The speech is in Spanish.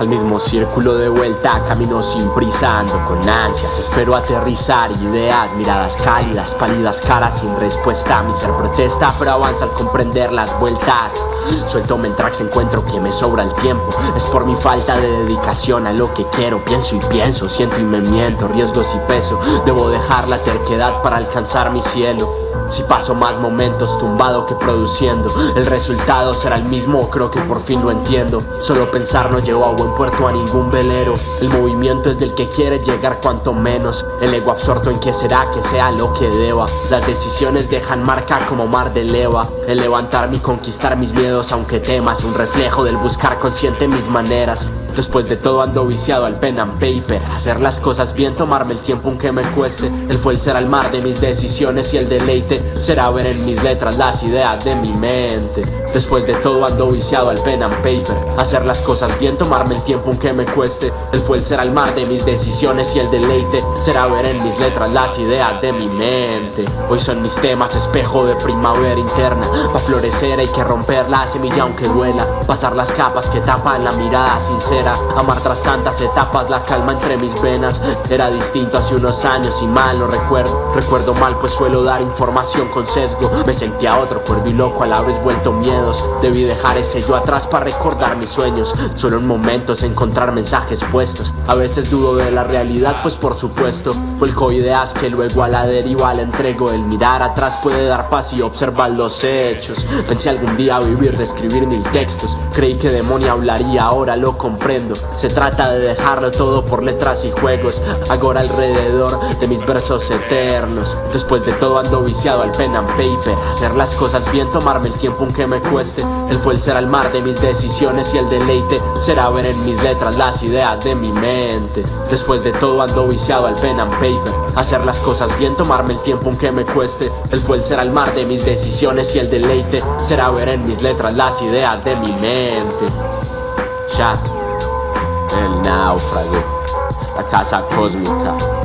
Al mismo círculo de vuelta, camino sin prisa, ando con ansias Espero aterrizar ideas, miradas cálidas, pálidas caras sin respuesta Mi ser protesta, pero avanza al comprender las vueltas. Suelto tracks, encuentro que me sobra el tiempo Es por mi falta de dedicación a lo que quiero Pienso y pienso, siento y me miento, riesgos y peso Debo dejar la terquedad para alcanzar mi cielo si paso más momentos tumbado que produciendo El resultado será el mismo, creo que por fin lo entiendo. Solo pensar no llevo a buen puerto a ningún velero. El movimiento es del que quiere llegar cuanto menos. El ego absorto en que será que sea lo que deba. Las decisiones dejan marca como mar de leva. El levantarme y conquistar mis miedos aunque temas Un reflejo del buscar consciente mis maneras Después de todo ando viciado al pen and paper. Hacer las cosas bien, tomarme el tiempo aunque me cueste. El fue el ser al mar de mis decisiones y el deleite Será ver en mis letras las ideas de mi mente. Después de todo ando viciado al pen and paper. Hacer las cosas bien, tomarme el tiempo aunque me cueste. El fue el ser al mar de mis decisiones y el deleite Será ver en mis letras las ideas de mi mente. Hoy son mis temas espejo de primavera interna. Pa' florecer hay que romper la semilla aunque duela. Pasar las capas que tapan la mirada sincera Amar tras tantas etapas, la calma entre mis venas. Era distinto hace unos años y mal lo recuerdo. Recuerdo mal pues suelo dar información con sesgo. Me sentía otro cuerdo y loco a la vez vuelto miedos. Debí dejar ese yo atrás para recordar mis sueños. Solo en momentos encontrar mensajes puestos. A veces dudo de la realidad pues por supuesto. Vuelco ideas que luego a la deriva le entrego. El mirar atrás puede dar paz y observar los hechos. Pensé algún día vivir de escribir mil textos. Creí que demonio hablaría, ahora lo se trata de dejarlo todo por letras y juegos Ahora alrededor de mis versos eternos. Después de todo ando viciado al pen and paper. Hacer las cosas bien, tomarme el tiempo aunque me cueste. El ser al mar de mis decisiones y el deleite Será ver en mis letras las ideas de mi mente. Después de todo ando viciado al pen and paper. Hacer las cosas bien, tomarme el tiempo aunque me cueste. El ser al mar de mis decisiones y el deleite Será ver en mis letras las ideas de mi mente. Chat el náufrago, la casa cósmica.